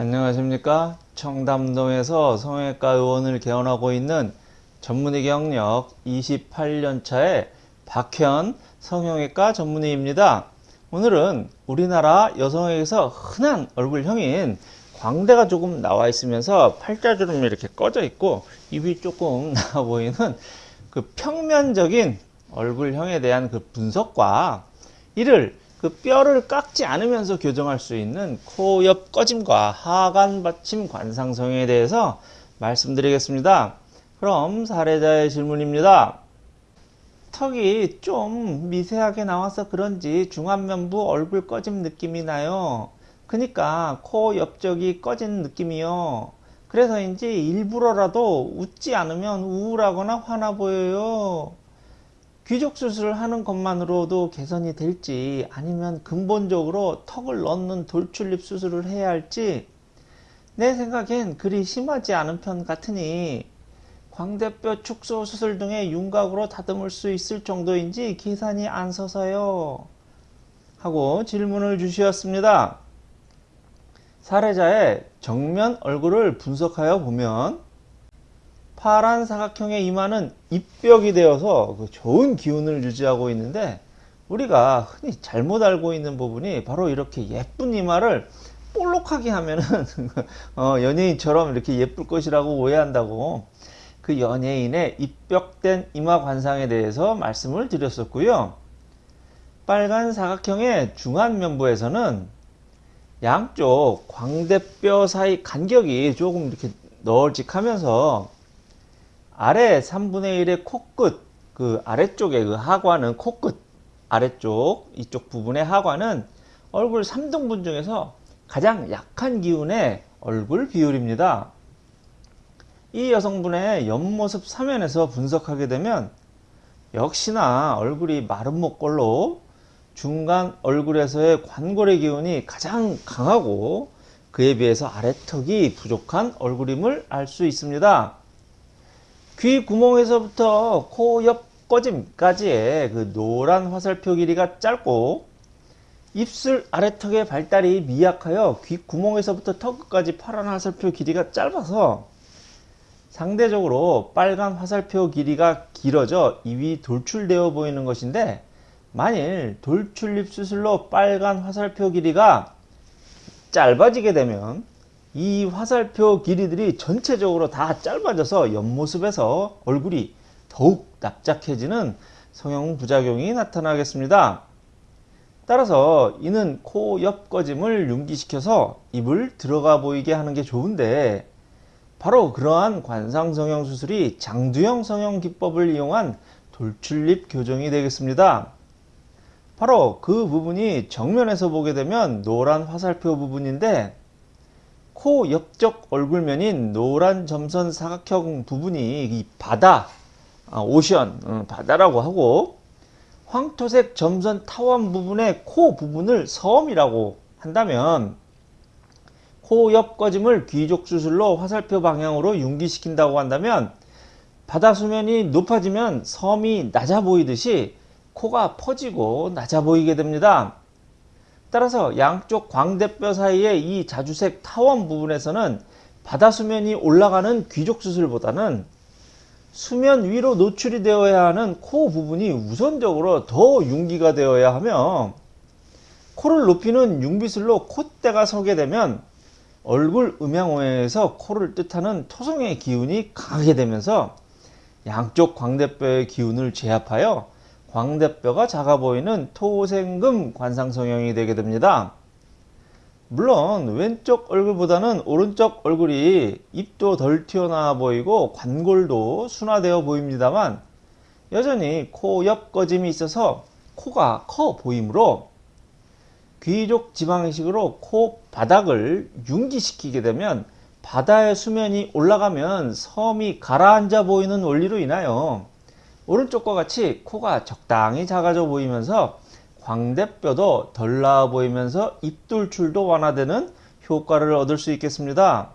안녕하십니까? 청담동에서 성형외과 의원을 개원하고 있는 전문의 경력 28년차의 박현 성형외과 전문의입니다. 오늘은 우리나라 여성에게서 흔한 얼굴형인 광대가 조금 나와 있으면서 팔자주름이 이렇게 꺼져 있고 입이 조금 나와 보이는 그 평면적인 얼굴형에 대한 그 분석과 이를 그 뼈를 깎지 않으면서 교정할 수 있는 코 옆 꺼짐과 하관 받침 관상성에 대해서 말씀드리겠습니다. 그럼 사례자의 질문입니다. 턱이 좀 미세하게 나와서 그런지 중안면부 얼굴 꺼짐 느낌이 나요. 그니까 코 옆쪽이 꺼진 느낌이요. 그래서인지 일부러라도 웃지 않으면 우울하거나 화나 보여요. 귀족 수술을 하는 것만으로도 개선이 될지 아니면 근본적으로 턱을 넣는 돌출입 수술을 해야 할지 내 생각엔 그리 심하지 않은 편 같으니 광대뼈 축소 수술 등의 윤곽으로 다듬을 수 있을 정도인지 계산이 안 서서요 하고 질문을 주셨습니다. 사례자의 정면 얼굴을 분석하여 보면 파란 사각형의 이마는 입벽이 되어서 그 좋은 기운을 유지하고 있는데 우리가 흔히 잘못 알고 있는 부분이 바로 이렇게 예쁜 이마를 볼록하게 하면은 어, 연예인처럼 이렇게 예쁠 것이라고 오해한다고 그 연예인의 입벽된 이마 관상에 대해서 말씀을 드렸었고요. 빨간 사각형의 중안면부에서는 양쪽 광대뼈 사이 간격이 조금 이렇게 널찍하면서 아래 3분의 1의 코끝 그 아래쪽에 그 하관은 코끝 아래쪽 이쪽 부분의 하관은 얼굴 3등분 중에서 가장 약한 기운의 얼굴 비율입니다. 이 여성분의 옆모습 사면에서 분석하게 되면 역시나 얼굴이 목골로 중간 얼굴에서의 관골의 기운이 가장 강하고 그에 비해서 아래턱이 부족한 얼굴임을 알 수 있습니다. 귀 구멍에서부터 코 옆 꺼짐까지의 그 노란 화살표 길이가 짧고 입술 아래턱의 발달이 미약하여 귀 구멍에서부터 턱 끝까지 파란 화살표 길이가 짧아서 상대적으로 빨간 화살표 길이가 길어져 입이 돌출되어 보이는 것인데 만일 돌출입 수술로 빨간 화살표 길이가 짧아지게 되면 이 화살표 길이들이 전체적으로 다 짧아져서 옆모습에서 얼굴이 더욱 납작해지는 성형 부작용이 나타나겠습니다. 따라서 이는 코 옆 꺼짐을 융기시켜서 입을 들어가 보이게 하는 게 좋은데 바로 그러한 관상 성형 수술이 장두형 성형 기법을 이용한 돌출입 교정이 되겠습니다. 바로 그 부분이 정면에서 보게 되면 노란 화살표 부분인데 코 옆쪽 얼굴면인 노란 점선 사각형 부분이 이 바다, 아, 오션, 음, 바다라고 하고 황토색 점선 타원 부분의 코 부분을 섬이라고 한다면 코 옆 꺼짐을 귀족 수술로 화살표 방향으로 융기시킨다고 한다면 바다 수면이 높아지면 섬이 낮아 보이듯이 코가 퍼지고 낮아 보이게 됩니다. 따라서 양쪽 광대뼈 사이의 이 자주색 타원 부분에서는 바다 수면이 올라가는 귀족 수술보다는 수면 위로 노출이 되어야 하는 코 부분이 우선적으로 더 융기가 되어야 하며 코를 높이는 융비술로 콧대가 서게 되면 얼굴 음양오해에서 코를 뜻하는 토성의 기운이 강하게 되면서 양쪽 광대뼈의 기운을 제압하여 광대뼈가 작아 보이는 토생금 관상성형이 되게 됩니다. 물론 왼쪽 얼굴보다는 오른쪽 얼굴이 입도 덜 튀어나와 보이고 관골도 순화되어 보입니다만 여전히 코 옆 꺼짐이 있어서 코가 커 보이므로 귀족 지방이식으로 코 바닥을 융기시키게 되면 바다의 수면이 올라가면 섬이 가라앉아 보이는 원리로 인하여 오른쪽과 같이 코가 적당히 작아져 보이면서 광대뼈도 덜 나아 보이면서 입돌출도 완화되는 효과를 얻을 수 있겠습니다.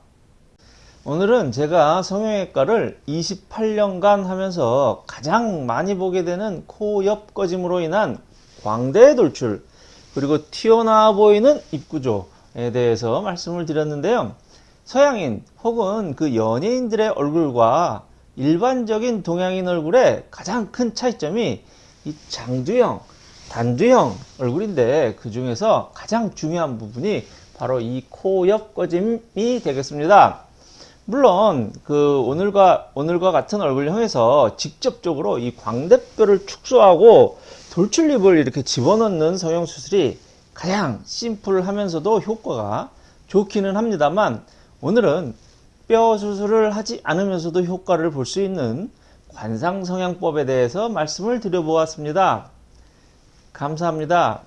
오늘은 제가 성형외과를 28년간 하면서 가장 많이 보게 되는 코 옆 꺼짐으로 인한 광대 돌출 그리고 튀어나와 보이는 입구조 대해서 말씀을 드렸는데요. 서양인 혹은 그 연예인들의 얼굴과 일반적인 동양인 얼굴의 가장 큰 차이점이 이 장두형, 단두형 얼굴인데 그 중에서 가장 중요한 부분이 바로 이 코 옆 꺼짐이 되겠습니다. 물론 그 오늘과 오늘과 같은 얼굴형에서 직접적으로 이 광대뼈를 축소하고 돌출입을 이렇게 집어넣는 성형 수술이 가장 심플하면서도 효과가 좋기는 합니다만 오늘은 뼈 수술을 하지 않으면서도 효과를 볼 수 있는 관상 성형법에 대해서 말씀을 드려보았습니다. 감사합니다.